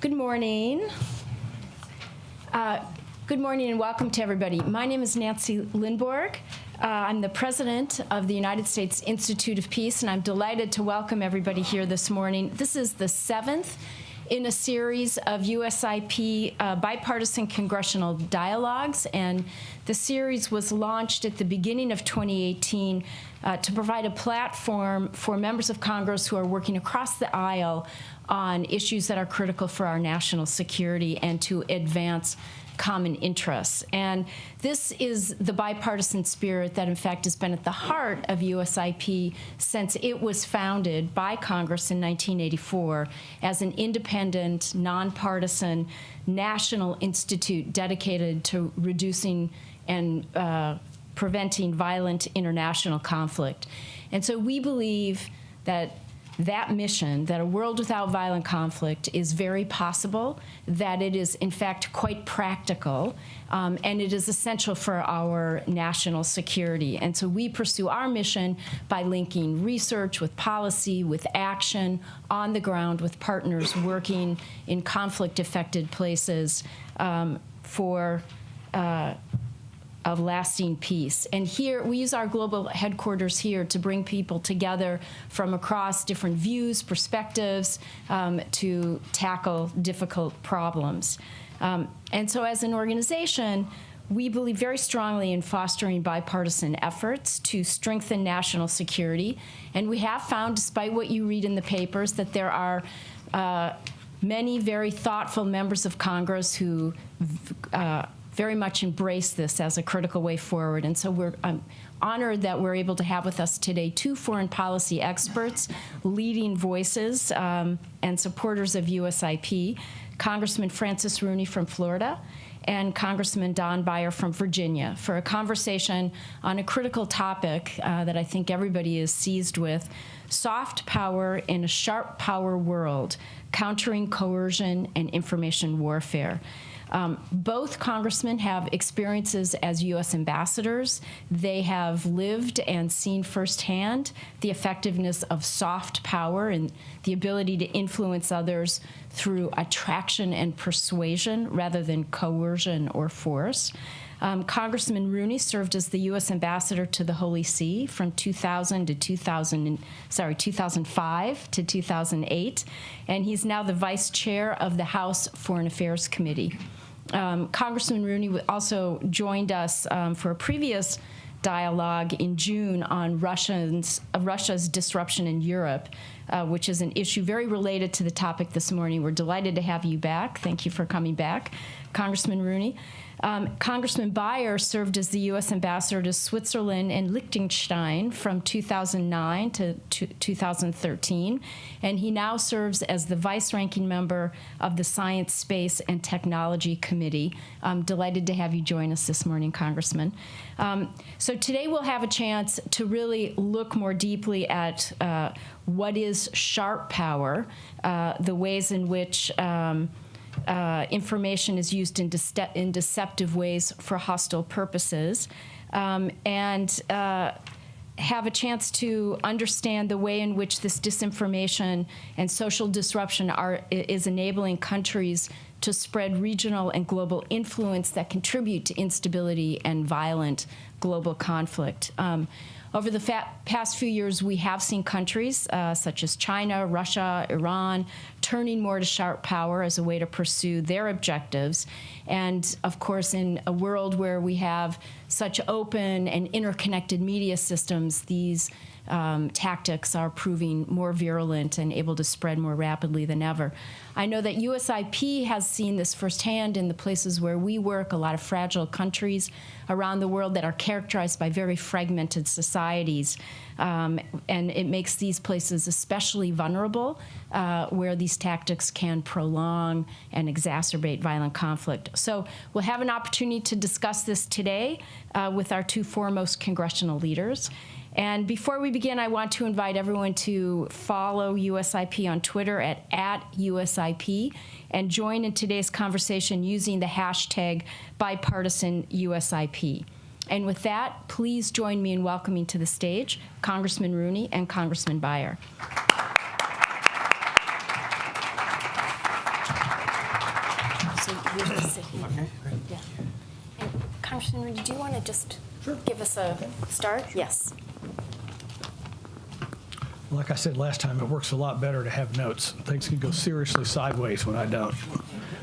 Good morning. Uh, good morning and welcome to everybody. My name is Nancy Lindborg. Uh, I'm the president of the United States Institute of Peace, and I'm delighted to welcome everybody here this morning. This is the seventh in a series of USIP uh, bipartisan congressional dialogues, and the series was launched at the beginning of 2018 uh, to provide a platform for members of Congress who are working across the aisle on issues that are critical for our national security and to advance common interests. And this is the bipartisan spirit that, in fact, has been at the heart of USIP since it was founded by Congress in 1984 as an independent, nonpartisan national institute dedicated to reducing and uh, preventing violent international conflict. And so we believe that that mission, that a world without violent conflict is very possible, that it is in fact quite practical, um, and it is essential for our national security. And so we pursue our mission by linking research with policy, with action, on the ground with partners working in conflict-affected places um, for uh, of lasting peace. And here, we use our global headquarters here to bring people together from across different views, perspectives, um, to tackle difficult problems. Um, and so as an organization, we believe very strongly in fostering bipartisan efforts to strengthen national security. And we have found, despite what you read in the papers, that there are uh, many very thoughtful members of Congress who uh, very much embrace this as a critical way forward. And so we're honored that we're able to have with us today two foreign policy experts, leading voices um, and supporters of USIP, Congressman Francis Rooney from Florida and Congressman Don Beyer from Virginia for a conversation on a critical topic uh, that I think everybody is seized with, soft power in a sharp power world, countering coercion and information warfare. Um, both congressmen have experiences as U.S. ambassadors. They have lived and seen firsthand the effectiveness of soft power and the ability to influence others through attraction and persuasion rather than coercion or force. Um, Congressman Rooney served as the U.S. ambassador to the Holy See from 2000 to 2000, sorry, 2005 to 2008, and he's now the vice chair of the House Foreign Affairs Committee. Um, Congressman Rooney also joined us um, for a previous dialogue in June on Russians, uh, Russia's disruption in Europe, uh, which is an issue very related to the topic this morning. We're delighted to have you back. Thank you for coming back, Congressman Rooney. Um, Congressman Beyer served as the U.S. ambassador to Switzerland and Liechtenstein from 2009 to 2013, and he now serves as the vice-ranking member of the Science, Space, and Technology Committee. I'm delighted to have you join us this morning, Congressman. Um, so today we'll have a chance to really look more deeply at uh, what is sharp power, uh, the ways in which um, uh, information is used in, de in, deceptive ways for hostile purposes, um, and uh, have a chance to understand the way in which this disinformation and social disruption are, is enabling countries to spread regional and global influence that contribute to instability and violent global conflict. Um, over the past few years, we have seen countries uh, such as China, Russia, Iran, turning more to sharp power as a way to pursue their objectives. And of course, in a world where we have such open and interconnected media systems, these um, tactics are proving more virulent and able to spread more rapidly than ever. I know that USIP has seen this firsthand in the places where we work, a lot of fragile countries around the world that are characterized by very fragmented societies. Um, and it makes these places especially vulnerable uh, where these tactics can prolong and exacerbate violent conflict. So we'll have an opportunity to discuss this today uh, with our two foremost congressional leaders. And before we begin, I want to invite everyone to follow USIP on Twitter at, at USIP and join in today's conversation using the hashtag bipartisan USIP. And with that, please join me in welcoming to the stage Congressman Rooney and Congressman Beyer. You just sit here. Yeah. And Congressman, did you want to just give us a start? Yes. Like I said last time, it works a lot better to have notes. Things can go seriously sideways when I don't.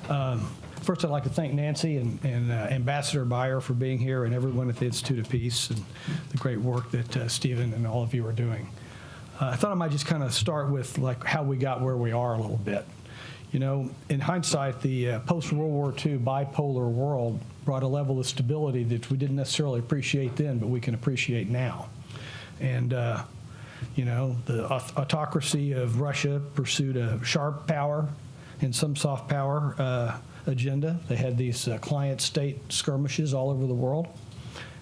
Um, First, I'd like to thank Nancy and and, uh, Ambassador Beyer for being here and everyone at the Institute of Peace and the great work that uh, Stephen and all of you are doing. Uh, I thought I might just kind of start with like how we got where we are a little bit. You know, in hindsight, the uh, post-World War II bipolar world brought a level of stability that we didn't necessarily appreciate then, but we can appreciate now. And uh, you know, the autocracy of Russia pursued a sharp power and some soft power uh, agenda. They had these uh, client state skirmishes all over the world.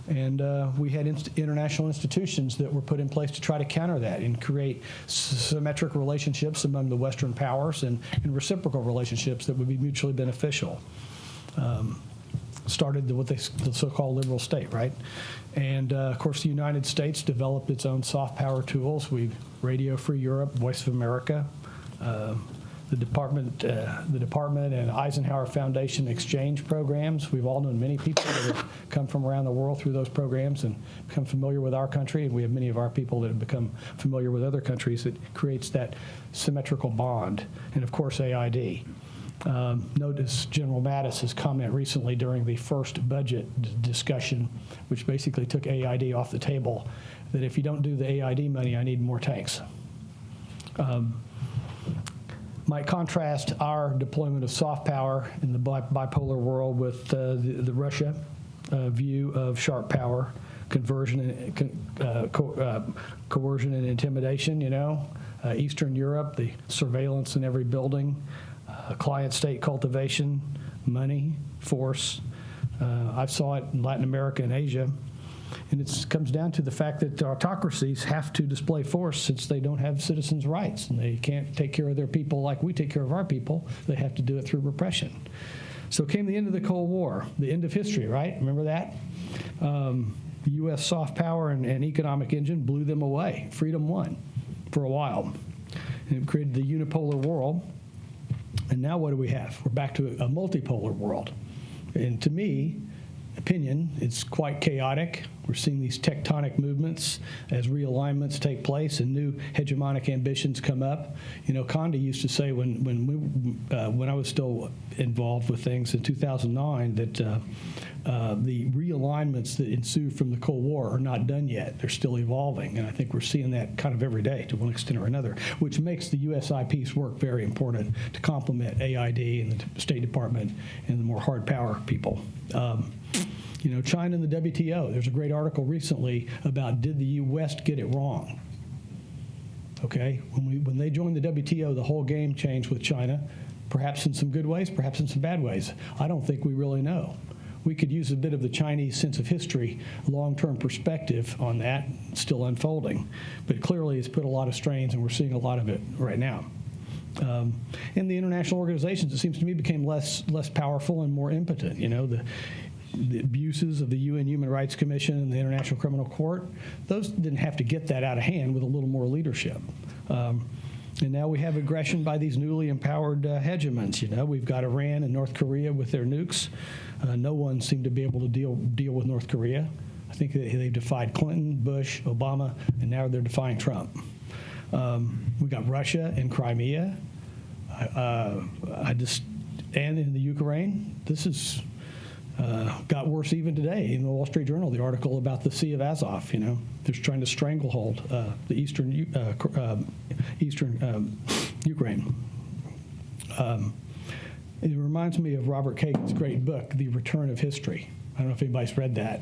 And uh, we had inst- international institutions that were put in place to try to counter that and create symmetric relationships among the Western powers and, and reciprocal relationships that would be mutually beneficial started the, what they, the so-called liberal state, right? And uh, of course, the United States developed its own soft power tools. We Radio Free Europe, Voice of America, uh, the department, uh, the department and Eisenhower Foundation exchange programs. We've all known many people that have come from around the world through those programs and become familiar with our country. And we have many of our people that have become familiar with other countries. It creates that symmetrical bond. And of course, AID. Um, Notice General Mattis's comment recently during the first budget discussion, which basically took AID off the table, that if you don't do the AID money, I need more tanks. Um, Might contrast our deployment of soft power in the bi- bipolar world with uh, the the Russia uh, view of sharp power, conversion and uh, co- uh, coercion and intimidation, you know, Uh, Eastern Europe, the surveillance in every building, client state cultivation, money, force. Uh, I saw it in Latin America and Asia. And it comes down to the fact that autocracies have to display force since they don't have citizens' rights and they can't take care of their people like we take care of our people. They have to do it through repression. So came the end of the Cold War, the end of history, right? Remember that? Um, U.S. soft power and, and economic engine blew them away. Freedom won for a while. And it created the unipolar world. And now what do we have? We're back to a multipolar world. And to me, opinion, it's quite chaotic. We're seeing these tectonic movements as realignments take place and new hegemonic ambitions come up. You know, Condi used to say when when we, uh, when I was still involved with things in 2009 that uh, uh, the realignments that ensue from the Cold War are not done yet. They're still evolving, and I think we're seeing that kind of every day to one extent or another, which makes the USI peace work very important to complement AID and the State Department and the more hard power people. Um, you know, China and the WTO. There's a great article recently about did the U.S. get it wrong? Okay, when we when they joined the WTO, the whole game changed with China, perhaps in some good ways, perhaps in some bad ways. I don't think we really know. We could use a bit of the Chinese sense of history, long-term perspective on that, still unfolding, but clearly it's put a lot of strains, and we're seeing a lot of it right now. Um, and the international organizations, it seems to me, became less less powerful and more impotent. You know, the the abuses of the UN Human Rights Commission and the International Criminal Court, those didn't have to get that out of hand with a little more leadership. Um, and now we have aggression by these newly empowered uh, hegemons. You know, we've got Iran and North Korea with their nukes. Uh, no one seemed to be able to deal deal with North Korea. I think they, they've defied Clinton, Bush, Obama, and now they're defying Trump. Um, we got Russia and Crimea. Uh, I just and in the Ukraine. This is uh, got worse even today in the Wall Street Journal. The article about the Sea of Azov. You know, they're trying to stranglehold uh, the eastern uh, um, eastern um, Ukraine. Um, it reminds me of Robert Kagan's great book, The Return of History. I don't know if anybody's read that,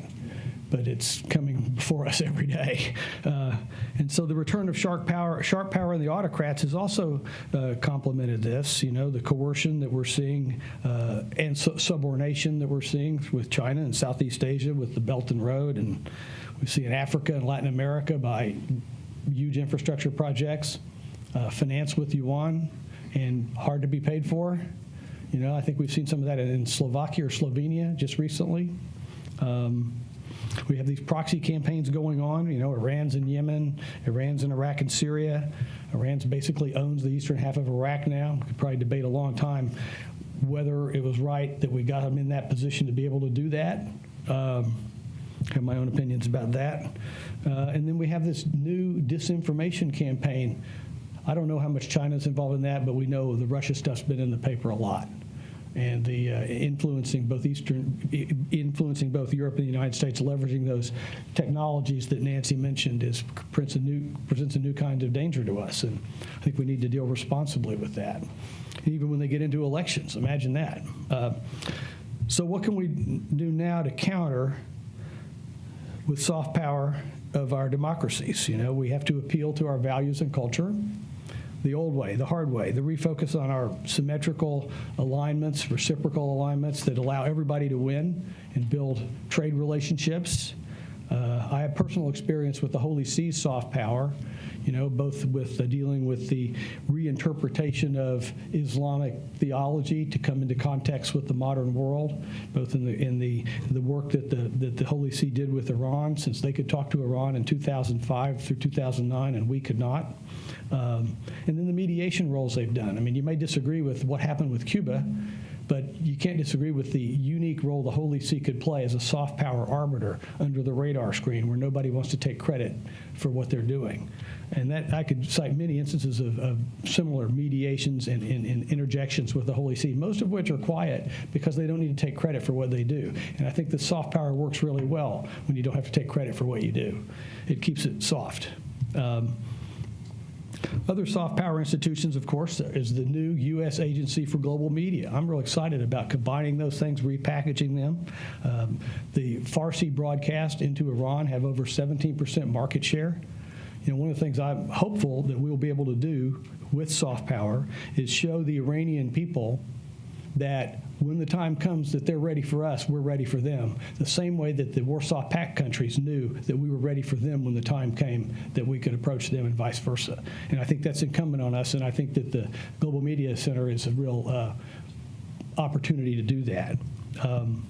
but it's coming before us every day. Uh, and so the return of sharp power, sharp power and the autocrats has also uh, complemented this. You know, the coercion that we're seeing uh, and su- subordination that we're seeing with China and Southeast Asia with the Belt and Road, and we see in Africa and Latin America by huge infrastructure projects, uh, financed with yuan and hard to be paid for. You know, I think we've seen some of that in Slovakia or Slovenia just recently. Um, we have these proxy campaigns going on. You know, Iran's in Yemen, Iran's in Iraq and Syria. Iran's basically owns the eastern half of Iraq now. We could probably debate a long time whether it was right that we got them in that position to be able to do that. Um, have my own opinions about that. Uh, and then we have this new disinformation campaign. I don't know how much China's involved in that, but we know the Russia stuff's been in the paper a lot. And the uh, influencing both Eastern, influencing both Europe and the United States, leveraging those technologies that Nancy mentioned is presents a new, presents a new kind of danger to us. And I think we need to deal responsibly with that. Even when they get into elections, imagine that. Uh, so what can we do now to counter with soft power of our democracies. You know, we have to appeal to our values and culture, the old way, the hard way, the refocus on our symmetrical alignments, reciprocal alignments that allow everybody to win and build trade relationships. Uh, I have personal experience with the Holy See soft power, you know, both with uh, dealing with the reinterpretation of Islamic theology to come into context with the modern world, both in the in the the work that the that the Holy See did with Iran, since they could talk to Iran in 2005 through 2009 and we could not, um, and then the mediation roles they've done. I mean, you may disagree with what happened with Cuba. But you can't disagree with the unique role the Holy See could play as a soft power arbiter under the radar screen where nobody wants to take credit for what they're doing. And that I could cite many instances of, of similar mediations and, and, and interjections with the Holy See, most of which are quiet because they don't need to take credit for what they do. And I think the soft power works really well when you don't have to take credit for what you do. It keeps it soft. Um, other soft power institutions, of course, is the new U.S. Agency for Global Media. I'm real excited about combining those things, repackaging them. Um, the Farsi broadcast into Iran have over 17% market share. You know, one of the things I'm hopeful that we'll be able to do with soft power is show the Iranian people that when the time comes that they're ready for us, we're ready for them. The same way that the Warsaw Pact countries knew that we were ready for them when the time came that we could approach them and vice versa. And I think that's incumbent on us, and I think that the Global Media Center is a real uh, opportunity to do that. Um,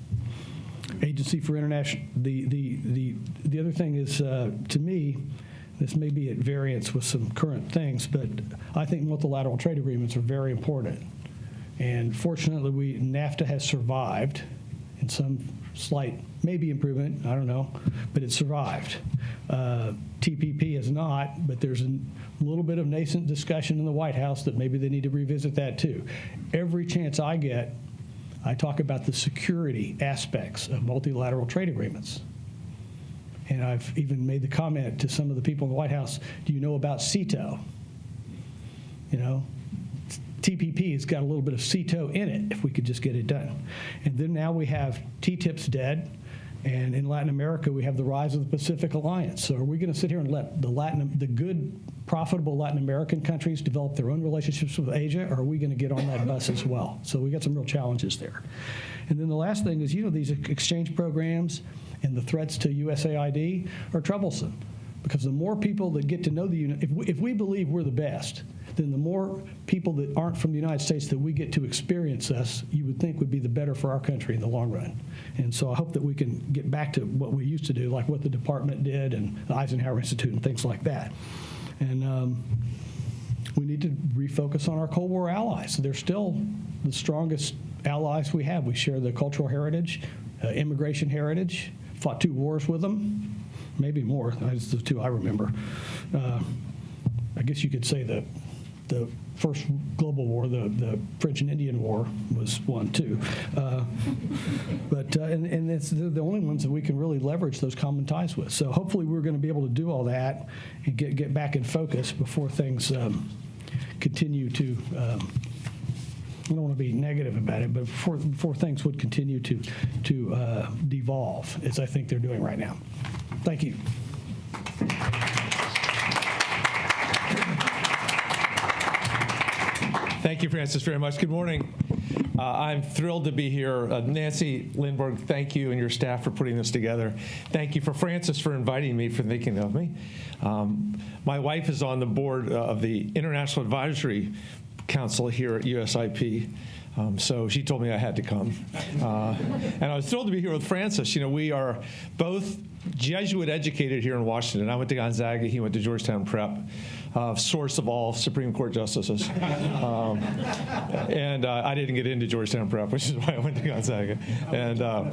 Agency for International, the, the, the, the other thing is, uh, to me, this may be at variance with some current things, but I think multilateral trade agreements are very important. And fortunately, we, NAFTA has survived in some slight, maybe improvement, I don't know, but it survived. Uh, TPP has not, but there's a little bit of nascent discussion in the White House that maybe they need to revisit that too. Every chance I get, I talk about the security aspects of multilateral trade agreements. And I've even made the comment to some of the people in the White House, do you know about SEATO? You know, TPP has got a little bit of SEATO in it if we could just get it done. And then now we have TTIP's dead. And in Latin America, we have the rise of the Pacific Alliance. So are we going to sit here and let the Latin, the good, profitable Latin American countries develop their own relationships with Asia, or are we going to get on that bus as well? So we got some real challenges there. And then the last thing is, you know, these exchange programs and the threats to USAID are troublesome because the more people that get to know the if we, if we believe we're the best, then the more people that aren't from the United States that we get to experience us, you would think would be the better for our country in the long run. And so I hope that we can get back to what we used to do, like what the department did and the Eisenhower Institute and things like that. And um, we need to refocus on our Cold War allies. They're still the strongest allies we have. We share the cultural heritage, uh, immigration heritage, fought two wars with them, maybe more. That's the two I remember. Uh, I guess you could say the the first global war, the, the French and Indian War, was one too. Uh, but uh, and, and it's the, the only ones that we can really leverage those common ties with. So hopefully we're going to be able to do all that and get get back in focus before things um, continue to. Um, I don't want to be negative about it, but before, before things would continue to to uh, devolve, as I think they're doing right now. Thank you. Thank you, Francis, very much. Good morning. Uh, I'm thrilled to be here. Uh, Nancy Lindborg, thank you and your staff for putting this together. Thank you for Francis for inviting me, for thinking of me. Um, my wife is on the board uh, of the International Advisory Council here at USIP. Um, so she told me I had to come. Uh, and I was thrilled to be here with Francis. You know, we are both Jesuit educated here in Washington. I went to Gonzaga, he went to Georgetown Prep. Uh, source of all Supreme Court justices. Um, and uh, I didn't get into Georgetown Prep, which is why I went to Gonzaga. And uh,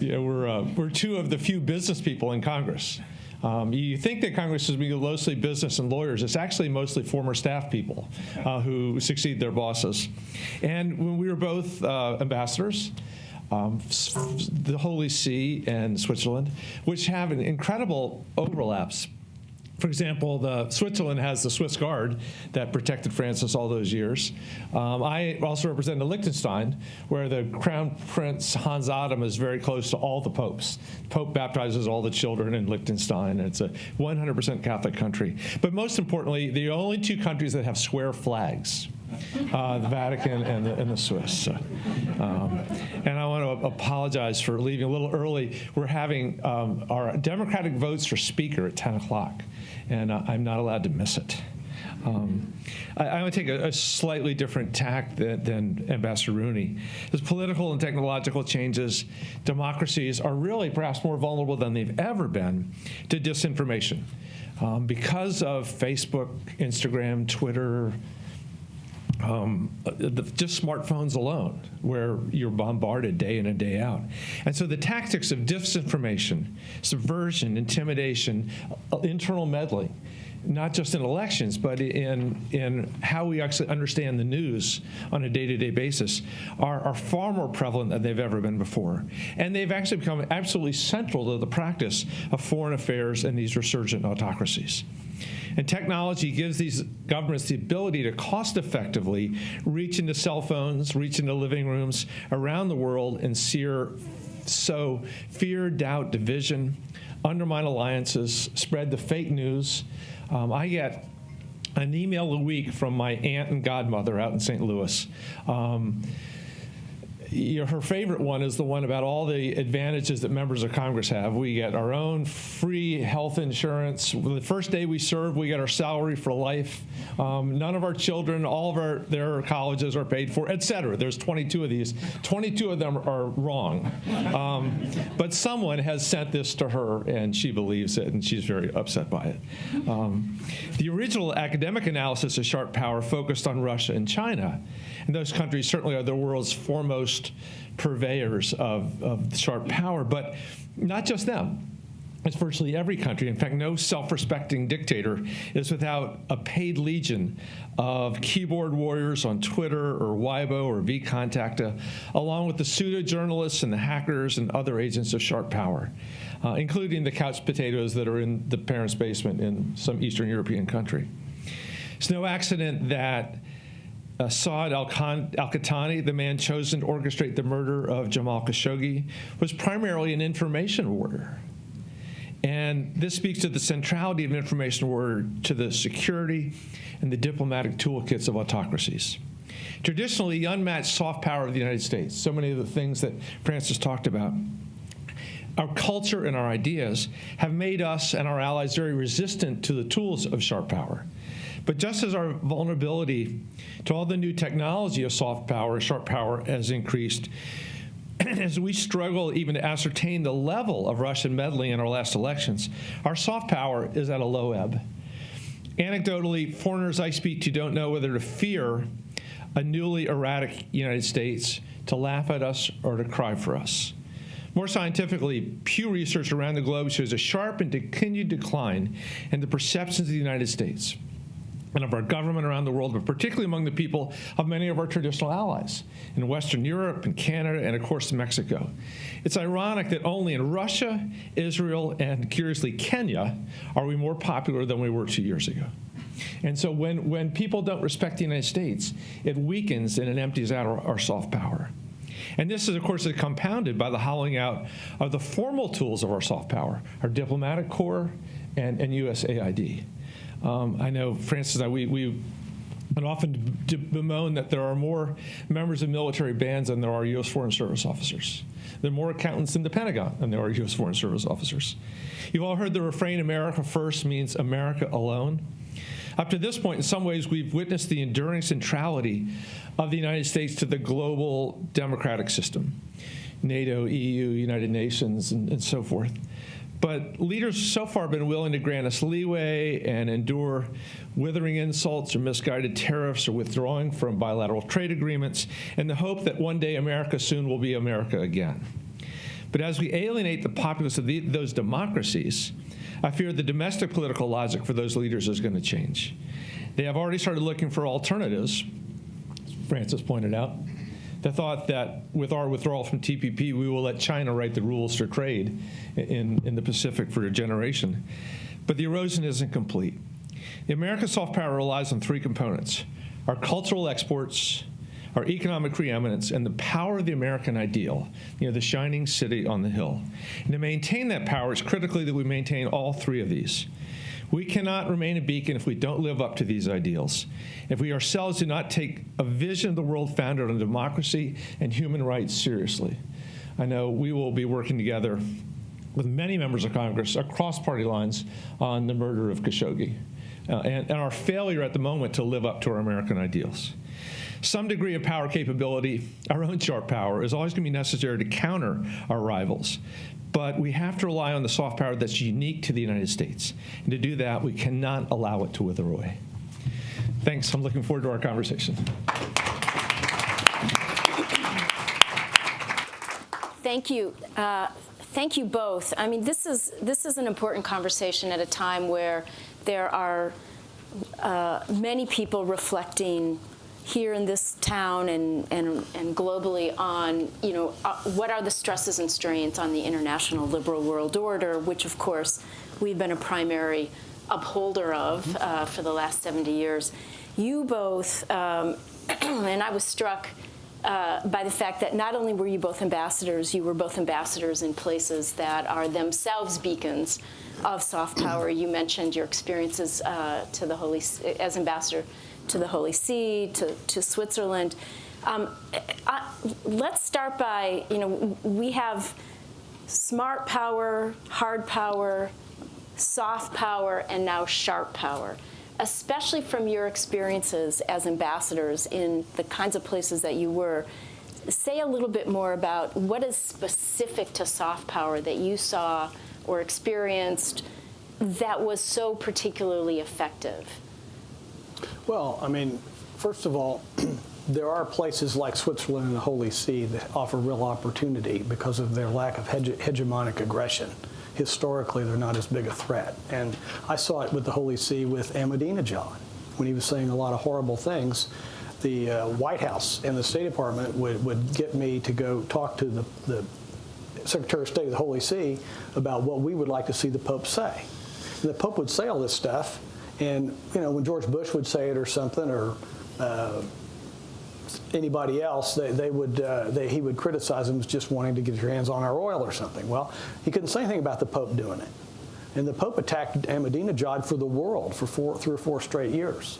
yeah, we're, uh, we're two of the few business people in Congress. Um, you think that Congress is mostly business and lawyers. It's actually mostly former staff people uh, who succeed their bosses. And when we were both uh, ambassadors, um, the Holy See and Switzerland, which have an incredible overlaps for example, the Switzerland has the Swiss Guard that protected Francis all those years. Um, I also represent Liechtenstein, where the Crown Prince Hans Adam is very close to all the popes. Pope baptizes all the children in Liechtenstein. It's a 100% Catholic country. But most importantly, the only two countries that have square flags. Uh, the Vatican and the, and the Swiss. Um, and I want to apologize for leaving a little early. We're having um, our Democratic votes for Speaker at 10 o'clock and uh, I'm not allowed to miss it. Um, I, I would take a, a, slightly different tack than, than Ambassador Rooney. As political and technological changes, democracies are really perhaps more vulnerable than they've ever been to disinformation. Um, because of Facebook, Instagram, Twitter, um, just smartphones alone, where you're bombarded day in and day out. And so the tactics of disinformation, subversion, intimidation, uh, internal meddling, not just in elections, but in, in how we actually understand the news on a day to day basis, are, are far more prevalent than they've ever been before. And they've actually become absolutely central to the practice of foreign affairs in these resurgent autocracies. And technology gives these governments the ability to cost effectively reach into cell phones, reach into living rooms around the world and sear, sow fear, doubt, division, undermine alliances, spread the fake news. Um, I get an email a week from my aunt and godmother out in St. Louis. Um, her favorite one is the one about all the advantages that members of Congress have. We get our own free health insurance. The first day we serve, we get our salary for life. Um, none of our children, all of our their colleges are paid for, et cetera. There's 22 of these. 22 of them are wrong. Um, but someone has sent this to her, and she believes it, and she's very upset by it. Um, the original academic analysis of sharp power focused on Russia and China. And those countries certainly are the world's foremost purveyors of, of sharp power, but not just them. It's virtually every country. In fact, no self respecting dictator is without a paid legion of keyboard warriors on Twitter or Weibo or vKontakte, along with the pseudo journalists and the hackers and other agents of sharp power, uh, including the couch potatoes that are in the parents' basement in some Eastern European country. It's no accident that uh, Saud al-Qahtani, the man chosen to orchestrate the murder of Jamal Khashoggi, was primarily an information warrior. And this speaks to the centrality of information war to the security and the diplomatic toolkits of autocracies. Traditionally, the unmatched soft power of the United States, so many of the things that Francis talked about, our culture and our ideas have made us and our allies very resistant to the tools of sharp power. But just as our vulnerability to all the new technology of soft power, sharp power has increased, as we struggle even to ascertain the level of Russian meddling in our last elections, our soft power is at a low ebb. Anecdotally, foreigners I speak to don't know whether to fear a newly erratic United States, to laugh at us, or to cry for us. More scientifically, Pew Research around the globe shows a sharp and continued decline in the perceptions of the United States and of our government around the world, but particularly among the people of many of our traditional allies in Western Europe and Canada and, of course, Mexico. It's ironic that only in Russia, Israel, and curiously Kenya are we more popular than we were two years ago. And so when, when people don't respect the United States, it weakens and it empties out our, our soft power. And this is, of course, compounded by the hollowing out of the formal tools of our soft power, our diplomatic corps and, and USAID. Um, I know Francis I, we, we and often bemoan that there are more members of military bands than there are U.S. Foreign Service officers. There are more accountants in the Pentagon than there are U.S. Foreign Service officers. You've all heard the refrain, America first means America alone. Up to this point, in some ways, we've witnessed the enduring centrality of the United States to the global democratic system NATO, EU, United Nations, and, and so forth. But leaders so far have been willing to grant us leeway and endure withering insults or misguided tariffs or withdrawing from bilateral trade agreements in the hope that one day America soon will be America again. But as we alienate the populace of the, those democracies, I fear the domestic political logic for those leaders is going to change. They have already started looking for alternatives, Francis pointed out. The thought that with our withdrawal from TPP, we will let China write the rules for trade in, in the Pacific for a generation. But the erosion isn't complete. The American soft power relies on three components our cultural exports, our economic preeminence, and the power of the American ideal, you know, the shining city on the hill. And to maintain that power, it's critically that we maintain all three of these. We cannot remain a beacon if we don't live up to these ideals. If we ourselves do not take a vision of the world founded on democracy and human rights seriously. I know we will be working together with many members of Congress across party lines on the murder of Khashoggi uh, and, and our failure at the moment to live up to our American ideals some degree of power capability, our own sharp power, is always going to be necessary to counter our rivals. But we have to rely on the soft power that's unique to the United States. And to do that, we cannot allow it to wither away. Thanks. I'm looking forward to our conversation. Thank you. Uh, thank you both. I mean, this is this is an important conversation at a time where there are uh, many people reflecting here in this town and, and, and globally on, you know, uh, what are the stresses and strains on the international liberal world order, which of course we've been a primary upholder of uh, for the last 70 years. You both, um, and I was struck uh, by the fact that not only were you both ambassadors, you were both ambassadors in places that are themselves beacons of soft power. You mentioned your experiences uh, to the Holy as ambassador to the Holy See, to, to Switzerland. Um, I, let's start by, you know, we have smart power, hard power, soft power, and now sharp power. Especially from your experiences as ambassadors in the kinds of places that you were, say a little bit more about what is specific to soft power that you saw or experienced that was so particularly effective. Well, I mean, first of all, there are places like Switzerland and the Holy See that offer real opportunity because of their lack of hege hegemonic aggression. Historically, they're not as big a threat. And I saw it with the Holy See with Ahmadinejad when he was saying a lot of horrible things. The uh, White House and the State Department would, would get me to go talk to the, the Secretary of State of the Holy See about what we would like to see the Pope say. And the Pope would say all this stuff, and you know, when George Bush would say it or something, or uh, anybody else, they, they would uh, they, he would criticize them as just wanting to get your hands on our oil or something. Well, he couldn't say anything about the Pope doing it, and the Pope attacked Ahmadinejad for the world for four, three or four straight years.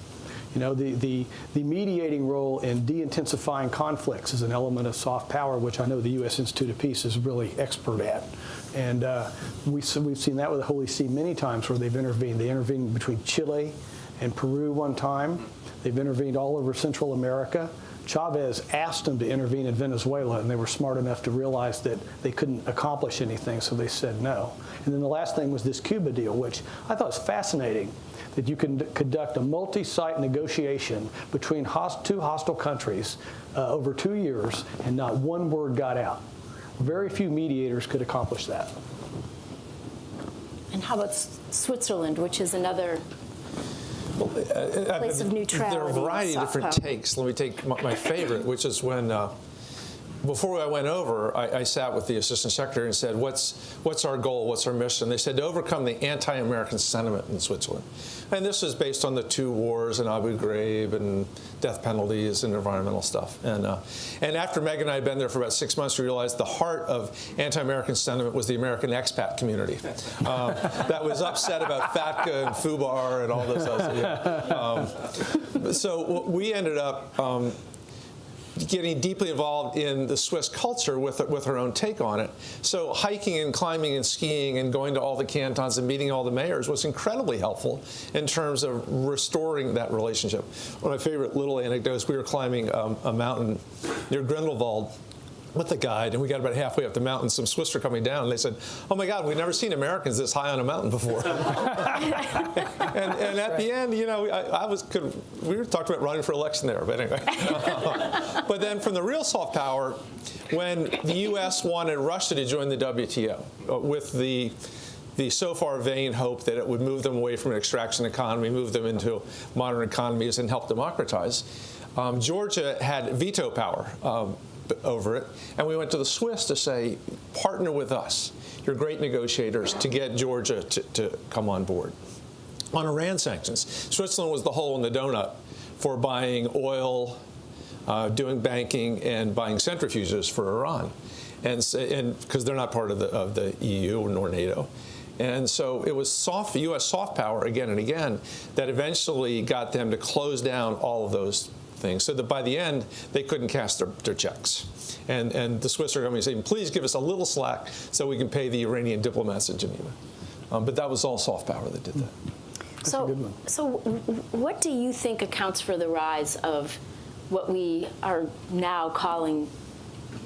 You know, the, the, the mediating role in de-intensifying conflicts is an element of soft power, which I know the U.S. Institute of Peace is really expert at. And uh, we, we've seen that with the Holy See many times where they've intervened. They intervened between Chile and Peru one time. They've intervened all over Central America. Chavez asked them to intervene in Venezuela, and they were smart enough to realize that they couldn't accomplish anything, so they said no. And then the last thing was this Cuba deal, which I thought was fascinating, that you can conduct a multi-site negotiation between host two hostile countries uh, over two years, and not one word got out. Very few mediators could accomplish that. And how about Switzerland, which is another place of neutrality? There are a variety of different power. takes. Let me take my favorite, which is when uh, before I went over, I, I, sat with the assistant secretary and said, "What's what's our goal? What's our mission?" They said to overcome the anti-American sentiment in Switzerland, and this is based on the two wars in Abu Ghraib and death penalties and environmental stuff. And uh, and after Meg and I had been there for about six months, we realized the heart of anti-American sentiment was the American expat community um, that was upset about FATCA and FBAR and all those. Other, yeah. um, so we ended up. Um, getting deeply involved in the Swiss culture with, with her own take on it. So hiking and climbing and skiing and going to all the cantons and meeting all the mayors was incredibly helpful in terms of restoring that relationship. One of my favorite little anecdotes, we were climbing um, a mountain near Grindelwald with the guide, and we got about halfway up the mountain. Some Swiss were coming down, and they said, "Oh my God, we've never seen Americans this high on a mountain before." and, and at the end, you know, I, I was could, we were talking about running for election there, but anyway. but then from the real soft power, when the U.S. wanted Russia to join the WTO uh, with the the so far vain hope that it would move them away from an extraction economy, move them into modern economies, and help democratize. Um, Georgia had veto power um, over it, and we went to the Swiss to say, partner with us. You're great negotiators to get Georgia to, to come on board. On Iran sanctions, Switzerland was the hole in the donut for buying oil, uh, doing banking, and buying centrifuges for Iran, and because they're not part of the, of the EU nor NATO. And so it was soft, U.S. soft power again and again that eventually got them to close down all of those things so that by the end they couldn't cash their, their checks. And, and the Swiss are coming saying, please give us a little slack so we can pay the Iranian diplomats in Geneva. Um, but that was all soft power that did that. so, so what do you think accounts for the rise of what we are now calling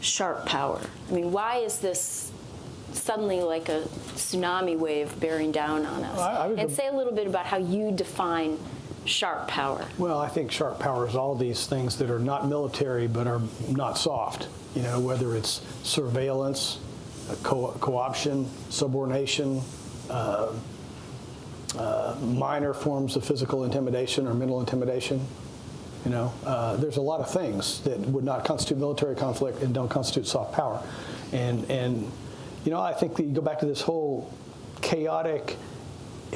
sharp power? I mean, why is this suddenly like a tsunami wave bearing down on us? I, I and say a little bit about how you define sharp power. Well, I think sharp power is all these things that are not military but are not soft. You know, whether it's surveillance, co- co-option, subordination, uh, uh, minor forms of physical intimidation or mental intimidation. You know, uh, there's a lot of things that would not constitute military conflict and don't constitute soft power. And, and you know, I think that you go back to this whole chaotic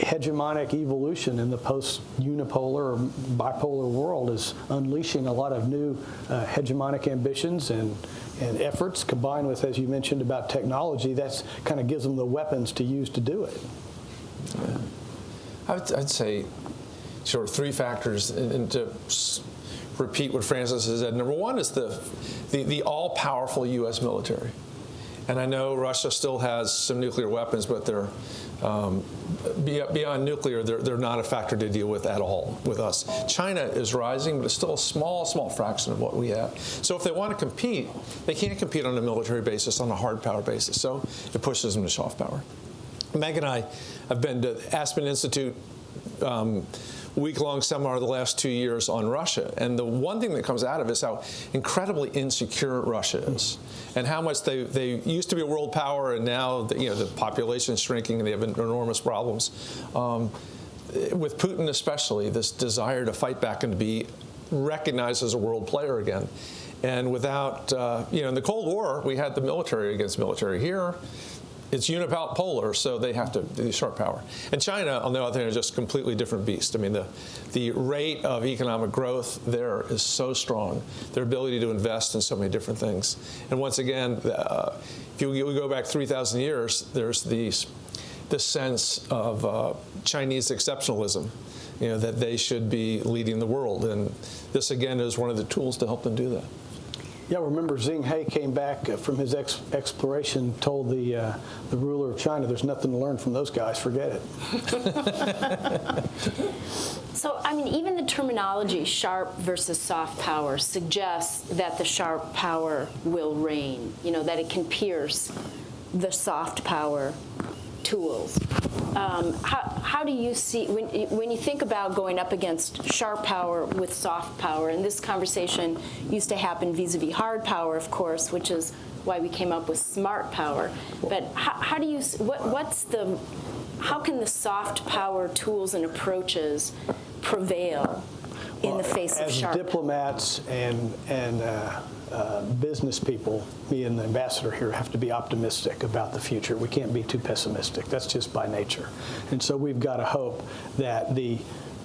hegemonic evolution in the post-unipolar or bipolar world is unleashing a lot of new uh, hegemonic ambitions and, and efforts combined with, as you mentioned about technology, that's kind of gives them the weapons to use to do it. Yeah. I would, I'd say sort of three factors and, and to repeat what Francis has said. Number one is the, the, the all-powerful U.S. military. And I know Russia still has some nuclear weapons, but they're um, beyond nuclear, they're, they're not a factor to deal with at all with us. China is rising, but it's still a small, small fraction of what we have. So if they want to compete, they can't compete on a military basis, on a hard power basis. So it pushes them to soft power. Meg and I have been to Aspen Institute um, week-long seminar the last two years on Russia. And the one thing that comes out of it is how incredibly insecure Russia is and how much they, they used to be a world power and now the, you know, the population is shrinking and they have enormous problems. Um, with Putin especially, this desire to fight back and to be recognized as a world player again. And without, uh, you know, in the Cold War, we had the military against military here it's unipolar, so they have to do sharp power. And China, on the other hand, is just a completely different beast. I mean, the, the rate of economic growth there is so strong, their ability to invest in so many different things. And once again, uh, if you, you, go back 3,000 years, there's these, this sense of uh, Chinese exceptionalism, you know, that they should be leading the world. And this, again, is one of the tools to help them do that. Yeah, remember Zheng He came back from his ex exploration, told the uh, the ruler of China, "There's nothing to learn from those guys. Forget it." so, I mean, even the terminology "sharp" versus "soft power" suggests that the sharp power will reign. You know, that it can pierce the soft power tools. Um, how, how do you see, when, when you think about going up against sharp power with soft power, and this conversation used to happen vis-a-vis hard power, of course, which is why we came up with smart power. But how, how do you, what, what's the, how can the soft power tools and approaches prevail in the face of sharp? As diplomats and, and uh, uh, business people, me and the ambassador here, have to be optimistic about the future. We can't be too pessimistic. That's just by nature. And so we've got to hope that the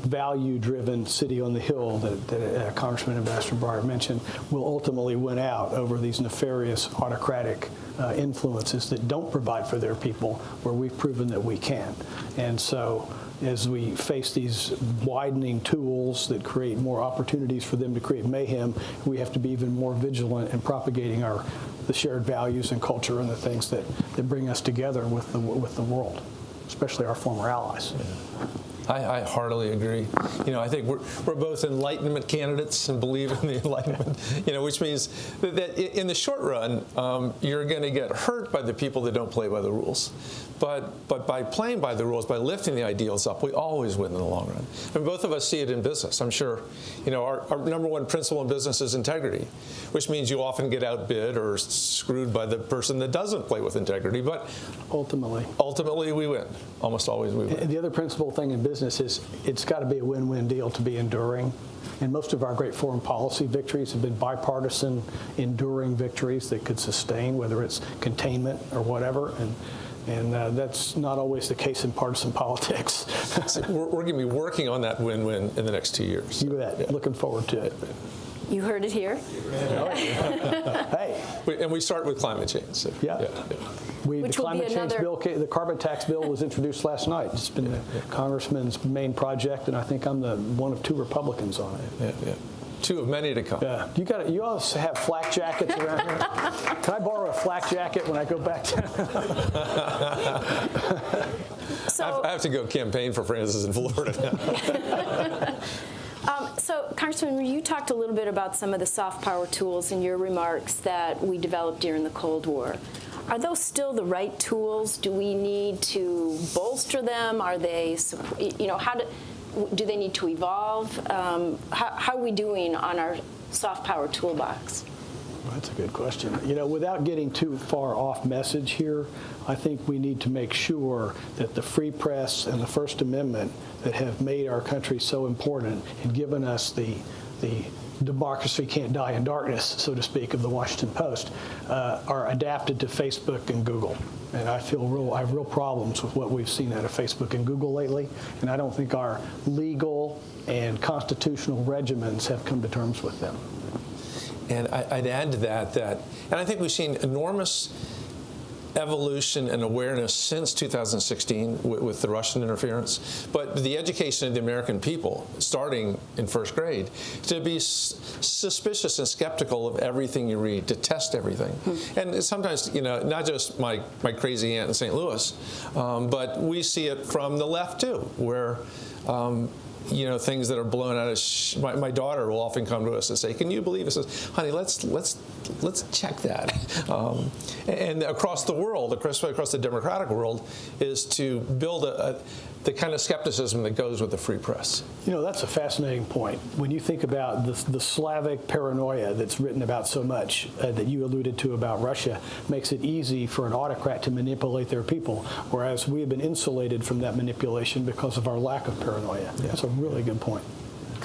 value-driven city on the hill that, that uh, Congressman Ambassador Beyer mentioned will ultimately win out over these nefarious autocratic uh, influences that don't provide for their people where we've proven that we can. And so as we face these widening tools that create more opportunities for them to create mayhem, we have to be even more vigilant in propagating our the shared values and culture and the things that, that bring us together with the with the world, especially our former allies. Yeah. I, I heartily agree. You know, I think we're, we're both enlightenment candidates and believe in the enlightenment, you know, which means that, that in the short run, um, you're going to get hurt by the people that don't play by the rules. But, but by playing by the rules, by lifting the ideals up, we always win in the long run. And both of us see it in business. I'm sure, you know, our, our number one principle in business is integrity, which means you often get outbid or screwed by the person that doesn't play with integrity. But Ultimately. ultimately, we win. Almost always we win. The other principal thing in business is it's got to be a win-win deal to be enduring. And most of our great foreign policy victories have been bipartisan, enduring victories that could sustain, whether it's containment or whatever. And, and uh, that's not always the case in partisan politics. So we're, we're going to be working on that win-win in the next two years. you bet. Looking forward to it. You heard it here. Hey, We- And we start with climate change. so, Yeah. we, the Which will be climate change bill, the carbon tax bill was introduced last night. It's been the congressman's main project, and I think I'm the one of two Republicans on it. Yeah, yeah. Two of many to come. Yeah, you got you all have flak jackets around here. Can I borrow a flak jacket when I go back to? I So, have, I have to go campaign for Francis in Florida now. so Congressman, you talked a little bit about some of the soft power tools in your remarks that we developed during the Cold War. Are those still the right tools? Do we need to bolster them? Are they, you know, how do, do they need to evolve? Um, how, how are we doing on our soft power toolbox? That's a good question. You know, without getting too far off message here, I think we need to make sure that the free press and the First Amendment that have made our country so important and given us the the democracy can't die in darkness, so to speak, of the Washington Post, uh, are adapted to Facebook and Google. And I feel real, I have real problems with what we've seen out of Facebook and Google lately. And I don't think our legal and constitutional regimens have come to terms with them. And I, I'd add to that that, and I think we've seen enormous evolution and awareness since 2016 with, with the Russian interference, but the education of the American people, starting in first grade, to be s- suspicious and skeptical of everything you read, to test everything. And sometimes, you know, not just my, my crazy aunt in St. Louis, um, but we see it from the left too, where um, you know things that are blown out of. Sh- my, my daughter will often come to us and say, "Can you believe it?" Says, "Honey, let's let's let's check that." Um, and across the world, across across the democratic world, is to build a, a the kind of skepticism that goes with the free press. You know, that's a fascinating point. When you think about the, the Slavic paranoia that's written about so much uh, that you alluded to about Russia, makes it easy for an autocrat to manipulate their people, whereas we have been insulated from that manipulation because of our lack of paranoia. That's a really good point.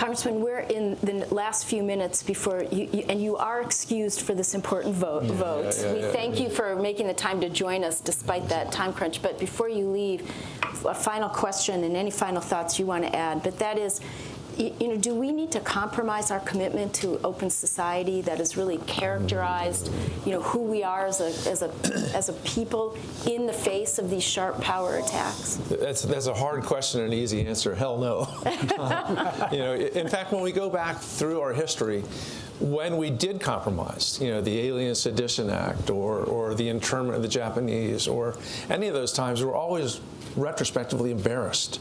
Congressman, we're in the last few minutes before you, you and you are excused for this important vote. vote. yeah, we yeah, thank you for making the time to join us despite that time crunch. But before you leave, a final question and any final thoughts you want to add. But that is, you know, do we need to compromise our commitment to open society that has really characterized, you know, who we are as a as a as a people in the face of these sharp power attacks? That's that's a hard question and an easy answer. Hell no. you know, in fact, when we go back through our history, when we did compromise, you know, the Alien Sedition Act or or the internment of the Japanese or any of those times, we're always retrospectively embarrassed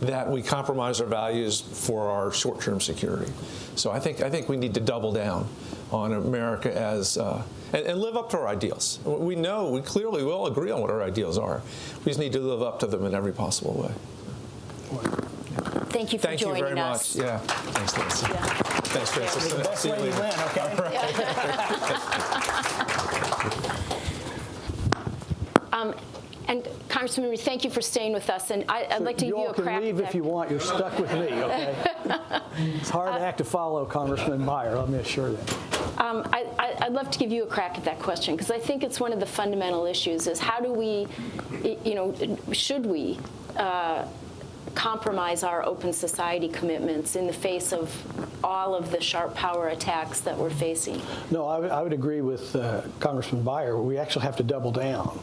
that we compromise our values for our short-term security. So I think I think we need to double down on America as uh, and, and live up to our ideals. We know we clearly we all agree on what our ideals are. We just need to live up to them in every possible way. Thank you for Thank you joining very us. much. Yeah. Thanks, Nancy. Yeah. Thanks, Francis. The best See you way you later. win, okay? Um, and Congressman, thank you for staying with us. And I, I'd like to give you a can crack. leave at if that. you want. You're stuck with me, okay? it's hard Uh, act to follow, Congressman Beyer. Let me assure you. Um, I, I, I'd love to give you a crack at that question because I think it's one of the fundamental issues: is how do we, you know, should we uh, compromise our open society commitments in the face of all of the sharp power attacks that we're facing? No, I would- I would agree with uh, Congressman Beyer. We actually have to double down.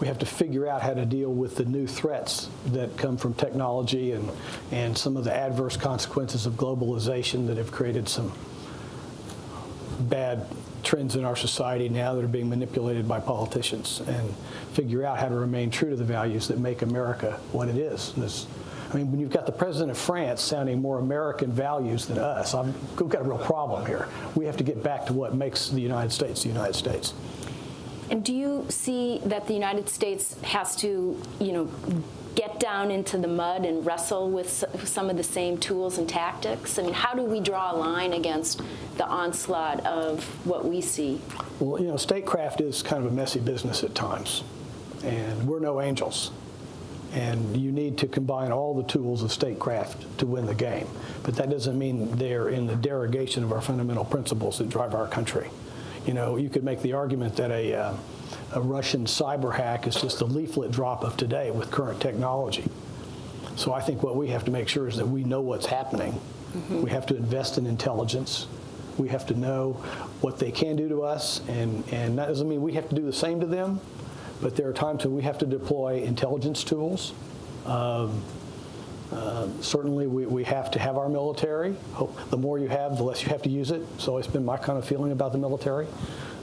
We have to figure out how to deal with the new threats that come from technology and, and some of the adverse consequences of globalization that have created some bad trends in our society now that are being manipulated by politicians and figure out how to remain true to the values that make America what it is. I mean, when you've got the president of France sounding more American values than us, I'm, we've got a real problem here. We have to get back to what makes the United States the United States. And do you see that the United States has to, you know, get down into the mud and wrestle with some of the same tools and tactics? I mean, how do we draw a line against the onslaught of what we see? Well, you know, statecraft is kind of a messy business at times, and we're no angels. And you need to combine all the tools of statecraft to win the game. But that doesn't mean they're in the derogation of our fundamental principles that drive our country. You know, you could make the argument that a, uh, a Russian cyber hack is just a leaflet drop of today with current technology. So I think what we have to make sure is that we know what's happening. We have to invest in intelligence. We have to know what they can do to us, and, and that doesn't mean we have to do the same to them, but there are times when we have to deploy intelligence tools. Um, uh, certainly, we, we have to have our military. The more you have, the less you have to use it. It's always been my kind of feeling about the military.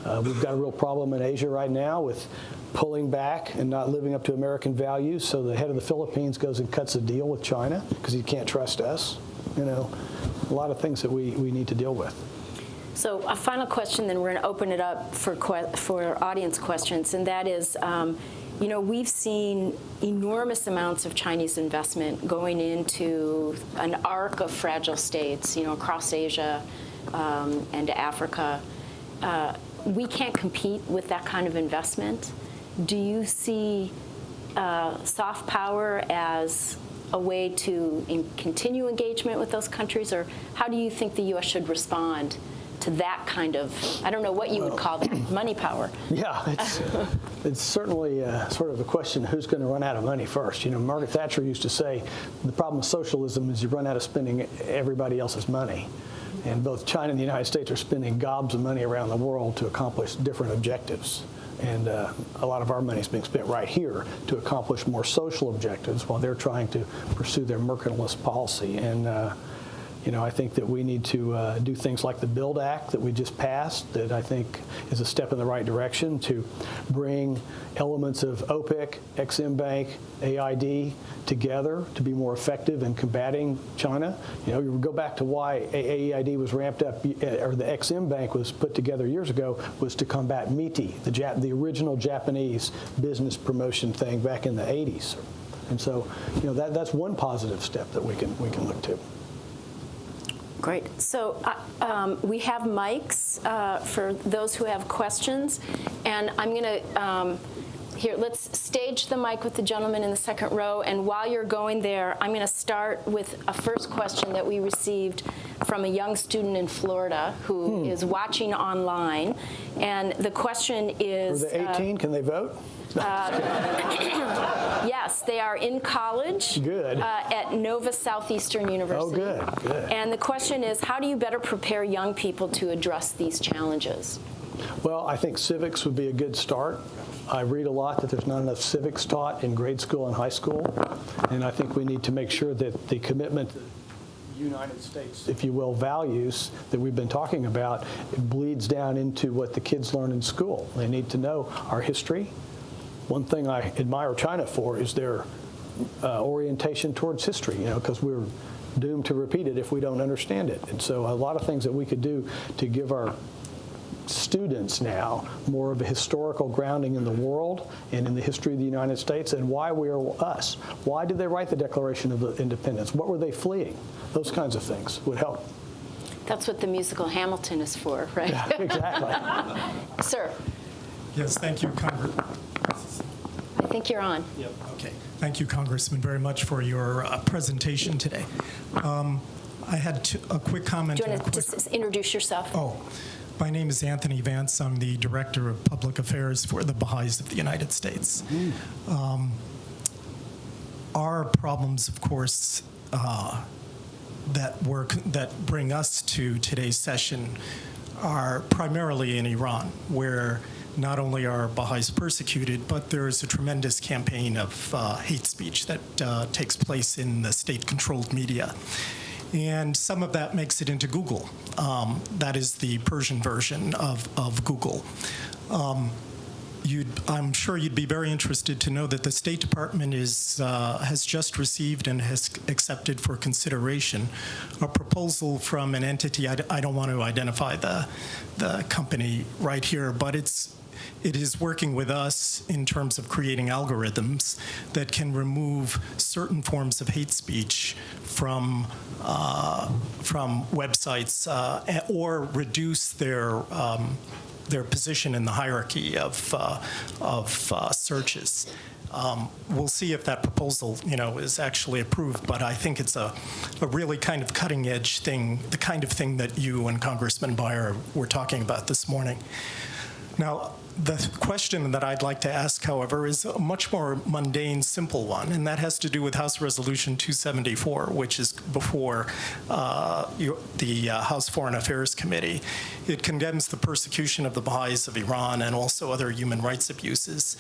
Uh, we've got a real problem in Asia right now with pulling back and not living up to American values. So the head of the Philippines goes and cuts a deal with China because he can't trust us. You know, a lot of things that we, we need to deal with. So a final question, then we're going to open it up for for audience questions, and that is, um, you know, we've seen enormous amounts of Chinese investment going into an arc of fragile states, you know, across Asia um, and Africa. Uh, we can't compete with that kind of investment. Do you see uh, soft power as a way to in- continue engagement with those countries, or how do you think the U.S. should respond to that kind of, I don't know what you would call that, money power? Yeah, it's, it's certainly uh, sort of a question who's going to run out of money first. You know, Margaret Thatcher used to say the problem with socialism is you run out of spending everybody else's money. And both China and the United States are spending gobs of money around the world to accomplish different objectives. And uh, a lot of our money is being spent right here to accomplish more social objectives while they're trying to pursue their mercantilist policy. And uh, you know, I think that we need to uh, do things like the BUILD Act that we just passed, that I think is a step in the right direction to bring elements of OPIC, Exim Bank, AID together to be more effective in combating China. You know, you go back to why AID was ramped up, uh, or the Exim Bank was put together years ago, was to combat MITI, the, Jap- the original Japanese business promotion thing back in the 80s. And so, you know, that, that's one positive step that we can, we can look to. Great. So uh, um, we have mics uh, for those who have questions, and I'm going to um, here. Let's stage the mic with the gentleman in the second row. And while you're going there, I'm going to start with a first question that we received from a young student in Florida who is watching online, and the question Are is. they uh, 18? Can they vote? Yes, they are in college. Good. Uh, at Nova Southeastern University. Oh, good, good. And the question is, how do you better prepare young people to address these challenges? Well, I think civics would be a good start. I read a lot that there's not enough civics taught in grade school and high school, and I think we need to make sure that the commitment United States, if you will, values that we've been talking about bleeds down into what the kids learn in school. They need to know our history. One thing I admire China for is their uh, orientation towards history, you know, because we're doomed to repeat it if we don't understand it. And so a lot of things that we could do to give our students now more of a historical grounding in the world and in the history of the United States and why we are us. Why did they write the Declaration of Independence? What were they fleeing? Those kinds of things would help. That's what the musical Hamilton is for, right? Yeah, exactly. Sir, Yes, thank you, Congress. I think you're on. Yep. Okay, thank you, Congressman, very much for your uh, presentation today. Um, I had two- a quick comment. Do you want to quick- just introduce yourself? Oh, my name is Anthony Vance. I'm the Director of Public Affairs for the Baha'is of the United States. Um, Our problems, of course, uh, that work that bring us to today's session are primarily in Iran, where not only are Baha'is persecuted, but there is a tremendous campaign of uh, hate speech that uh, takes place in the state-controlled media. And some of that makes it into Google. Um, that is the Persian version of, of Google. Um, I'm sure you'd be very interested to know that the State Department is, uh, has just received and has accepted for consideration a proposal from an entity, I don't want to identify the, the company right here, but it's, it is working with us in terms of creating algorithms that can remove certain forms of hate speech from uh, from websites uh, or reduce their um, their position in the hierarchy of uh, of uh, searches. Um, we'll see if that proposal, you know, is actually approved. But I think it's a, a really kind of cutting edge thing, the kind of thing that you and Congressman Beyer were talking about this morning. Now, the question that I'd like to ask, however, is a much more mundane, simple one, and that has to do with House Resolution 274, which is before uh, the uh, House Foreign Affairs Committee. It condemns the persecution of the Baha'is of Iran and also other human rights abuses.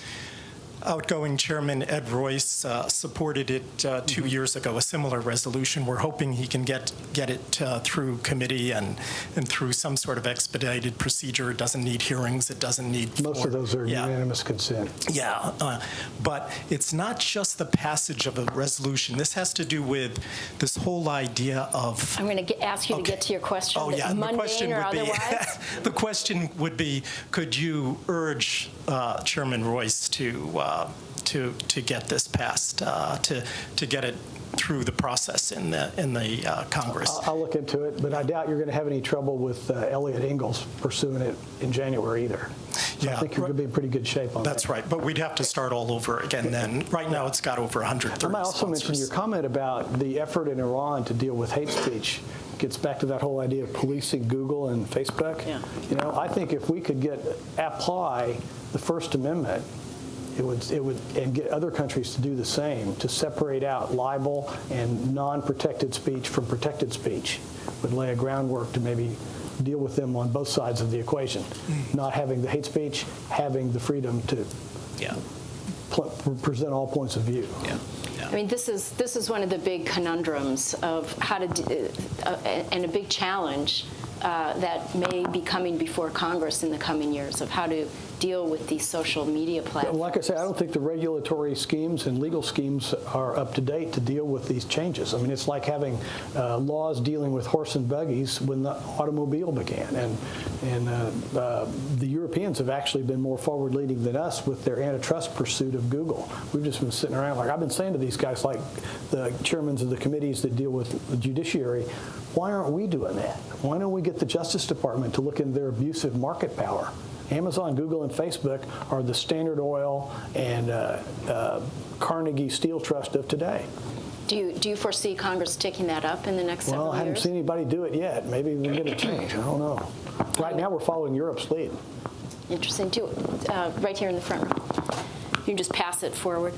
Outgoing Chairman Ed Royce uh, supported it uh, two years ago, a similar resolution. We're hoping he can get get it uh, through committee and and through some sort of expedited procedure. It doesn't need hearings. It doesn't need Most floor- of those are Yeah. unanimous consent. Yeah, uh, but it's not just the passage of a resolution. This has to do with this whole idea of I'm going to ask you to get to your question. Oh, yeah. the question would be, the question would be, could you urge uh, Chairman Royce to uh, to to get this passed, uh, to to get it through the process in the in the uh, Congress? I'll- I'll look into it, but I doubt you're going to have any trouble with uh, Eliot Engel pursuing it in January either. So I think you're going to be in pretty good shape on that. That's right, but we'd have to start all over again then. Right now, it's got over 130 I might also mention your comment about the effort in Iran to deal with hate speech gets back to that whole idea of policing Google and Facebook. Yeah. You know, I think if we could get apply the First Amendment, it would it would and get other countries to do the same to separate out libel and non-protected speech from protected speech would lay a groundwork to maybe deal with them on both sides of the equation. Not having the hate speech, having the freedom to Yeah, pl- present all points of view. yeah, yeah. I mean, this is this is one of the big conundrums of how to, d- uh, uh, and a big challenge uh, that may be coming before Congress in the coming years of how to deal with these social media platforms. Like I say, I don't think the regulatory schemes and legal schemes are up to date to deal with these changes. I mean, it's like having uh, laws dealing with horse and buggies when the automobile began. And, and uh, uh, the Europeans have actually been more forward leading than us with their antitrust pursuit of Google. We've just been sitting around, like I've been saying to these guys, like the chairmen of the committees that deal with the judiciary, why aren't we doing that? Why don't we get the Justice Department to look into their abusive market power? Amazon, Google, and Facebook are the Standard Oil and uh, uh, Carnegie Steel Trust of today. Do you do you foresee Congress taking that up in the next Well, several I haven't years? seen anybody do it yet. Maybe we're going to change. I don't know. Right now, we're following Europe's lead. Interesting. Do uh, right here in the front row. You can just pass it forward.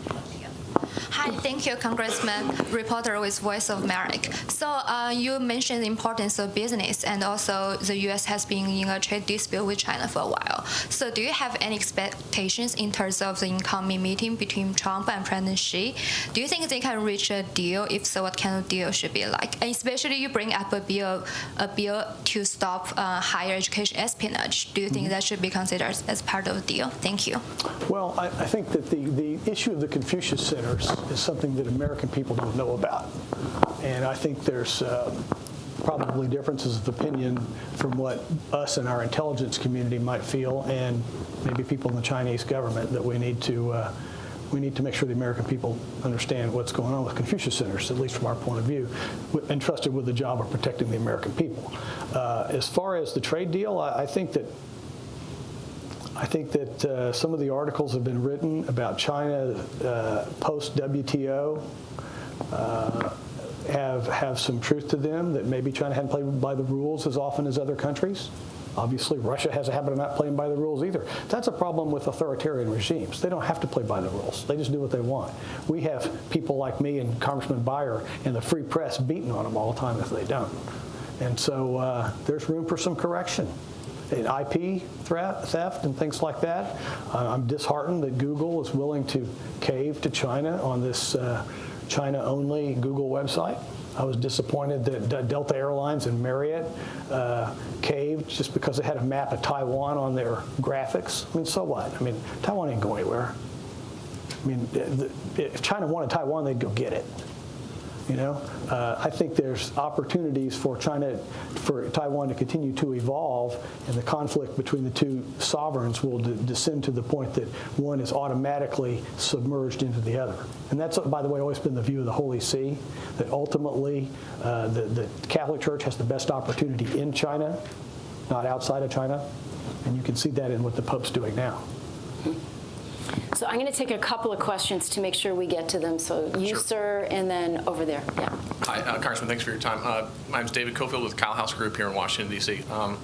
Hi, thank you, Congressman. Reporter with Voice of America. So uh, you mentioned the importance of business, and also the U.S. has been in a trade dispute with China for a while. So do you have any expectations in terms of the incoming meeting between Trump and President Xi? Do you think they can reach a deal? If so, what kind of deal should be like? And especially you bring up a bill, a bill to stop uh, higher education espionage. Do you think that should be considered as part of the deal? Thank you. Well, I, I think that the, the issue of the Confucius Centers is something that American people don't know about. And I think there's uh, probably differences of opinion from what us and our intelligence community might feel and maybe people in the Chinese government that we need to uh, we need to make sure the American people understand what's going on with Confucius Centers, at least from our point of view, entrusted with the job of protecting the American people. Uh, as far as the trade deal, I, I think that I think that uh, some of the articles have been written about China uh, post WTO uh, have have some truth to them. That maybe China hadn't played by the rules as often as other countries. Obviously, Russia has a habit of not playing by the rules either. That's a problem with authoritarian regimes. They don't have to play by the rules. They just do what they want. We have people like me and Congressman Beyer and the free press beating on them all the time if they don't. And so uh, there's room for some correction in IP threat, theft and things like that. I'm disheartened that Google is willing to cave to China on this uh, China-only Google website. I was disappointed that Delta Airlines and Marriott uh, caved just because they had a map of Taiwan on their graphics. I mean, so what? I mean, Taiwan ain't going anywhere. I mean, if China wanted Taiwan, they'd go get it. You know, uh, I think there's opportunities for China, for Taiwan to continue to evolve, and the conflict between the two sovereigns will de- descend to the point that one is automatically submerged into the other. And that's, by the way, always been the view of the Holy See, that ultimately uh, the, the Catholic Church has the best opportunity in China, not outside of China. And you can see that in what the Pope's doing now. So I'm going to take a couple of questions to make sure we get to them. So you, Sure. sir, and then over there. Yeah. Hi, uh, Congressman, thanks for your time. Uh, My name's David Cofield with Kyle House Group here in Washington, D.C. Um,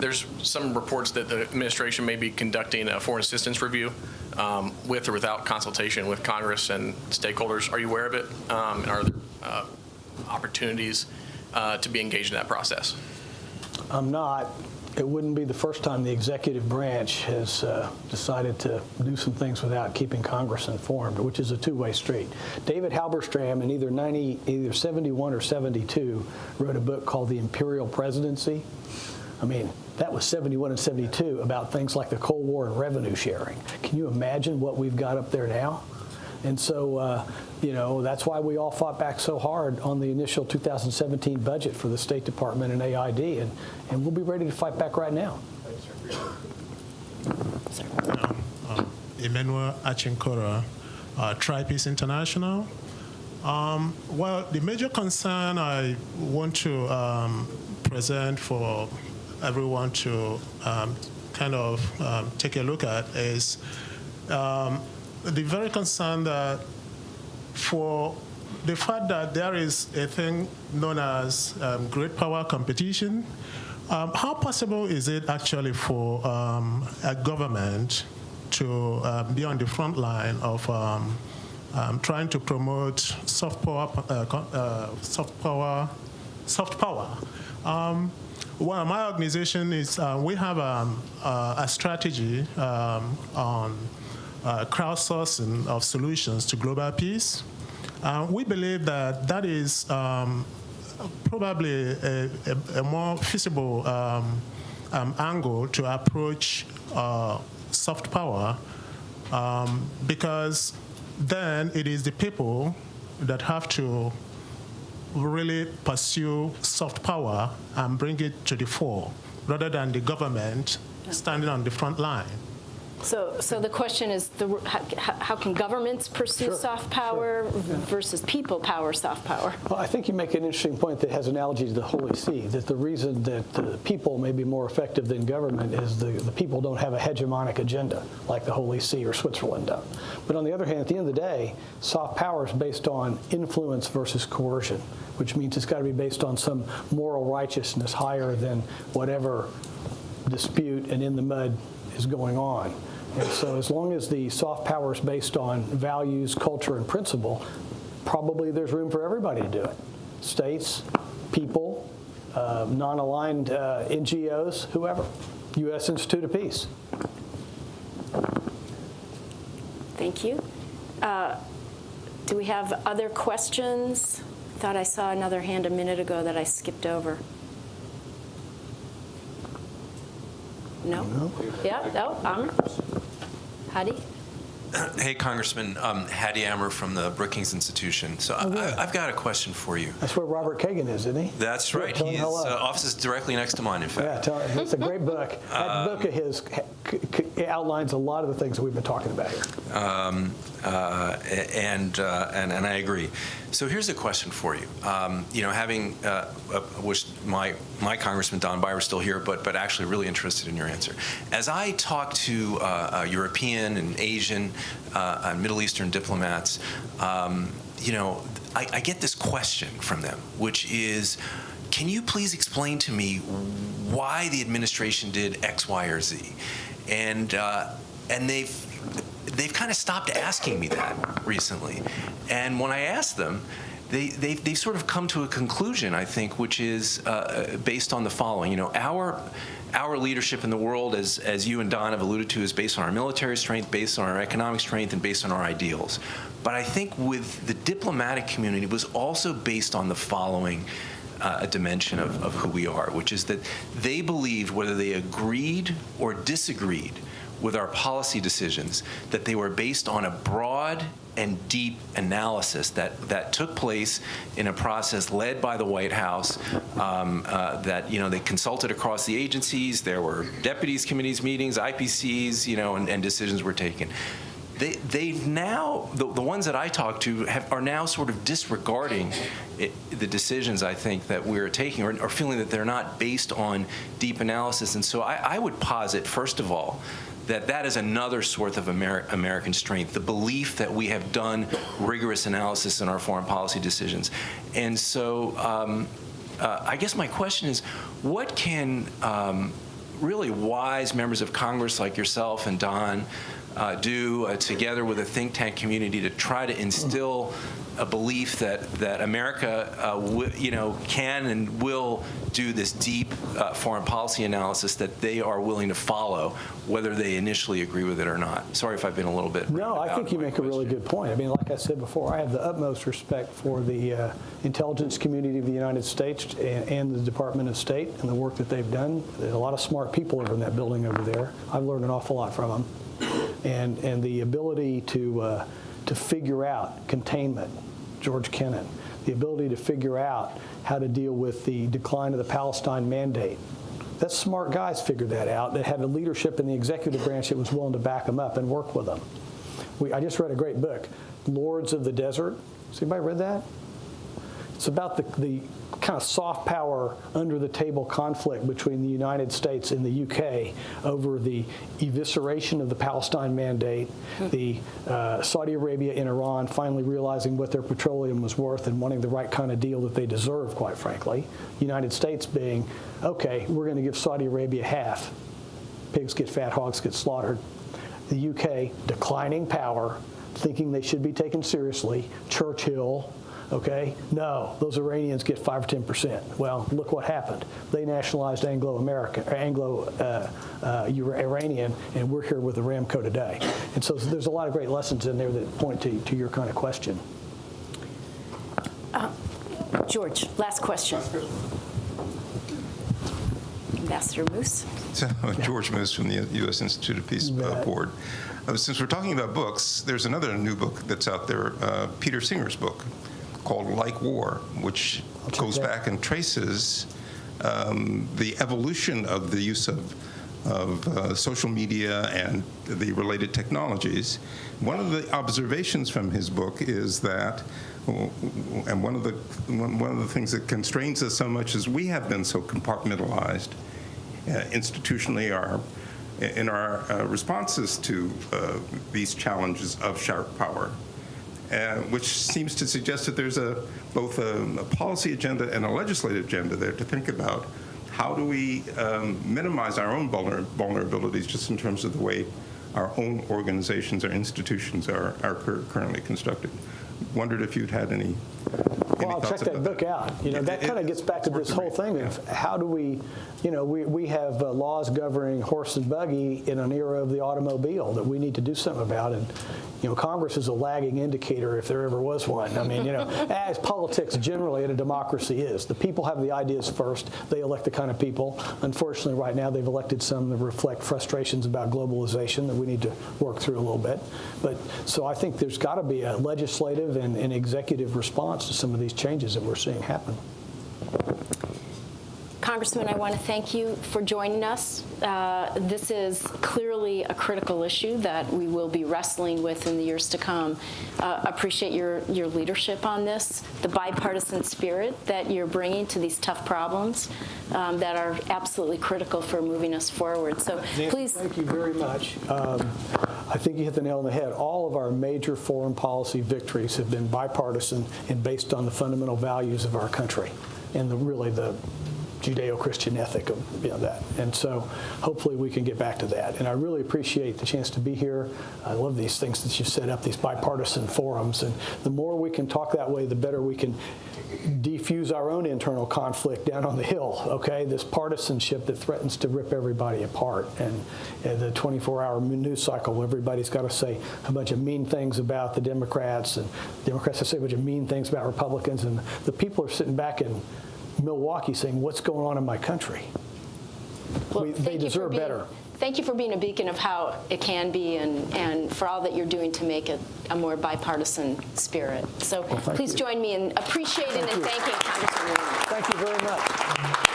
There's some reports that the administration may be conducting a foreign assistance review um, with or without consultation with Congress and stakeholders. Are you aware of it? Um, And are there uh, opportunities uh, to be engaged in that process? I'm not. It wouldn't be the first time the executive branch has uh, decided to do some things without keeping Congress informed, which is a two-way street. David Halberstam, in either 90, either 71 or 72, wrote a book called The Imperial Presidency. I mean, that was 71 and 72 about things like the Cold War and revenue sharing. Can you imagine what we've got up there now? And so, uh, you know, that's why we all fought back so hard on the initial 2017 budget for the State Department and AID, and, and we'll be ready to fight back right now. Emmanuel Achinkora, uh, Tripeace International. Um, well, the major concern I want to um, present for everyone to um, kind of um, take a look at is um, the very concern that for the fact that there is a thing known as um, great power competition, um, how possible is it actually for um, a government to um, be on the front line of um, um, trying to promote soft power, uh, uh, soft power, soft power? Well, my organization is uh, we have uh, a strategy on uh, crowdsourcing of solutions to global peace. Uh, we believe that that is um, probably a, a, a more feasible um, um, angle to approach uh, soft power um, because then it is the people that have to really pursue soft power and bring it to the fore rather than the government standing on the front line. So, so the question is, the, how, how can governments pursue Sure, soft power versus people power soft power? Well, I think you make an interesting point that has analogy to the Holy See, that the reason that the people may be more effective than government is the, the people don't have a hegemonic agenda like the Holy See or Switzerland do. But on the other hand, at the end of the day, soft power is based on influence versus coercion, which means it's got to be based on some moral righteousness higher than whatever dispute and in the mud is going on. And so as long as the soft power is based on values, culture, and principle, probably there's room for everybody to do it. States, people, uh, non-aligned uh, NGOs, whoever. U.S. Institute of Peace. Thank you. Uh, do we have other questions? Thought I saw another hand a minute ago that I skipped over. No? no. Yeah, no, Amr? Hady? Hey, Congressman, um, Hady Amr from the Brookings Institution. So Oh, I, I've got a question for you. That's where Robert Kagan is, isn't he? That's Good, right. tell him His uh, office is directly next to mine, in fact. Yeah, tell, it's a great book. That book of his c- c- outlines a lot of the things that we've been talking about here. Um, uh, and, uh, and and I agree. So here's a question for you. Um, you know, having uh, wish my my Congressman Don Beyer's still here, but but actually really interested in your answer. As I talk to uh, uh, European and Asian, uh, and Middle Eastern diplomats, um, you know, I, I get this question from them, which is. Can you please explain to me why the administration did X, Y, or Z? And and they've they've kind of stopped asking me that recently. And when I ask them, they, they, they've sort of come to a conclusion, I think, which is uh, based on the following. You know, our, our leadership in the world, as, as you and Don have alluded to, is based on our military strength, based on our economic strength, and based on our ideals. But I think with the diplomatic community was also based on the following uh, dimension of, of who we are, which is that they believed, whether they agreed or disagreed with our policy decisions, that they were based on a broad and deep analysis that, that took place in a process led by the White House. Um, uh, that you know they consulted across the agencies. There were deputies committees meetings, IPCs, you know, and, and decisions were taken. They, they now, the, the ones that I talk to have, are now sort of disregarding it, the decisions I think that we're taking or, or feeling that they're not based on deep analysis. And so I, I would posit, first of all, that that is another source of Amer American strength, the belief that we have done rigorous analysis in our foreign policy decisions. And so um, uh, I guess my question is, what can um, really wise members of Congress like yourself and Don uh, do uh, together with a think tank community to try to instill a belief that that America, uh, you know, can and will do this deep uh, foreign policy analysis that they are willing to follow, whether they initially agree with it or not. Sorry if I've been a little bit. No, I think you make a really good point. I mean, like I said before, I have the utmost respect for the uh, intelligence community of the United States and, and the Department of State and the work that they've done. There's a lot of smart people over in that building over there. I've learned an awful lot from them, and and the ability to uh, to figure out containment George Kennan, the ability to figure out how to deal with the decline of the Palestine mandate. That smart guys figured that out that had a leadership in the executive branch that was willing to back them up and work with them. We, I just read a great book, Lords of the Desert. Has anybody read that? It's about the, the kind of soft power under the table conflict between the United States and the UK over the evisceration of the Palestine mandate, the uh, Saudi Arabia and Iran finally realizing what their petroleum was worth and wanting the right kind of deal that they deserve, quite frankly. United States being, okay, we're going to give Saudi Arabia half. Pigs get fat, hogs get slaughtered. The UK declining power, thinking they should be taken seriously. Churchill, Okay? No, those Iranians get 5 or 10 percent. Well, look what happened. They nationalized Anglo-American, Anglo-Iranian, uh, uh, and we're here with Aramco today. And so there's a lot of great lessons in there that point to, to your kind of question. Uh, George, last question. Ambassador Moose. So, George Moose from the U.S. Institute of Peace uh, Board. Uh, since we're talking about books, there's another new book that's out there, uh, Peter Singer's book, called Like War, which goes back and traces um, the evolution of the use of, of uh, social media and the related technologies. One of the observations from his book is that, and one of the one of the things that constrains us so much is we have been so compartmentalized uh, institutionally. Our in our uh, responses to uh, these challenges of sharp power uh, which seems to suggest that there's a both a, a, policy agenda and a legislative agenda there to think about how do we um, minimize our own vulner vulnerabilities just in terms of the way our own organizations or institutions are, are currently constructed. Wondered if you'd had any well, I'll check that book out. You know, that kind of gets back to this whole thing of how do we, you know, we, we have uh, laws governing horse and buggy in an era of the automobile that we need to do something about. And, you know, Congress is a lagging indicator if there ever was one. I mean, you know, as politics generally in a democracy is. The people have the ideas first. They elect the kind of people. Unfortunately, right now they've elected some that reflect frustrations about globalization that we need to work through a little bit. But so I think there's got to be a legislative and, and executive response to some of these changes that we're seeing happen. Congressman, I want to thank you for joining us. Uh, this is clearly a critical issue that we will be wrestling with in the years to come. Uh, appreciate your, your leadership on this, the bipartisan spirit that you're bringing to these tough problems um, that are absolutely critical for moving us forward. So Nancy, please. Thank you very much. Um, I think you hit the nail on the head. All of our major foreign policy victories have been bipartisan and based on the fundamental values of our country and the, really the Judeo-Christian ethic of you know, that. And so hopefully we can get back to that. And I really appreciate the chance to be here. I love these things that you've set up, these bipartisan forums. And the more we can talk that way, the better we can defuse our own internal conflict down on the hill, okay? This partisanship that threatens to rip everybody apart. And, and the 24-hour news cycle, everybody's got to say a bunch of mean things about the Democrats, and Democrats say a bunch of mean things about Republicans, and the people are sitting back in Milwaukee saying, what's going on in my country? Well, We- they deserve being- better. Thank you for being a beacon of how it can be and, and for all that you're doing to make it a more bipartisan spirit. So thank please you. join me in appreciating and you. thanking Congressman Thank you very much.